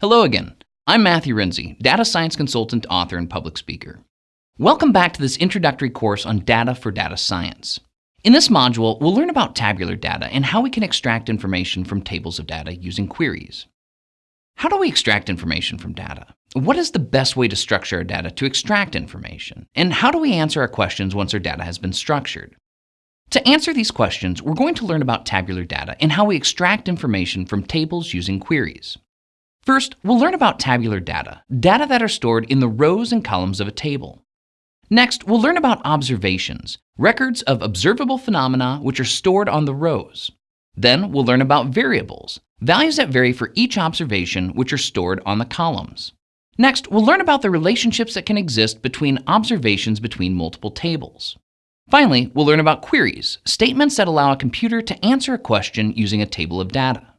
Hello again. I'm Matthew Renze, data science consultant, author, and public speaker. Welcome back to this introductory course on data for data science. In this module, we'll learn about tabular data and how we can extract information from tables of data using queries. How do we extract information from data? What is the best way to structure our data to extract information? And how do we answer our questions once our data has been structured? To answer these questions, we're going to learn about tabular data and how we extract information from tables using queries. First, we'll learn about tabular data, data that are stored in the rows and columns of a table. Next, we'll learn about observations, records of observable phenomena which are stored on the rows. Then we'll learn about variables, values that vary for each observation which are stored on the columns. Next, we'll learn about the relationships that can exist between observations between multiple tables. Finally, we'll learn about queries, statements that allow a computer to answer a question using a table of data.